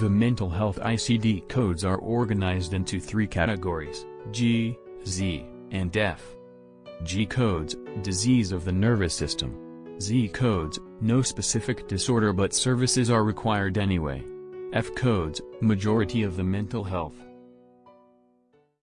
The mental health ICD codes are organized into three categories, G, Z, and F. G codes, disease of the nervous system. Z codes, no specific disorder but services are required anyway. F codes, majority of the mental health.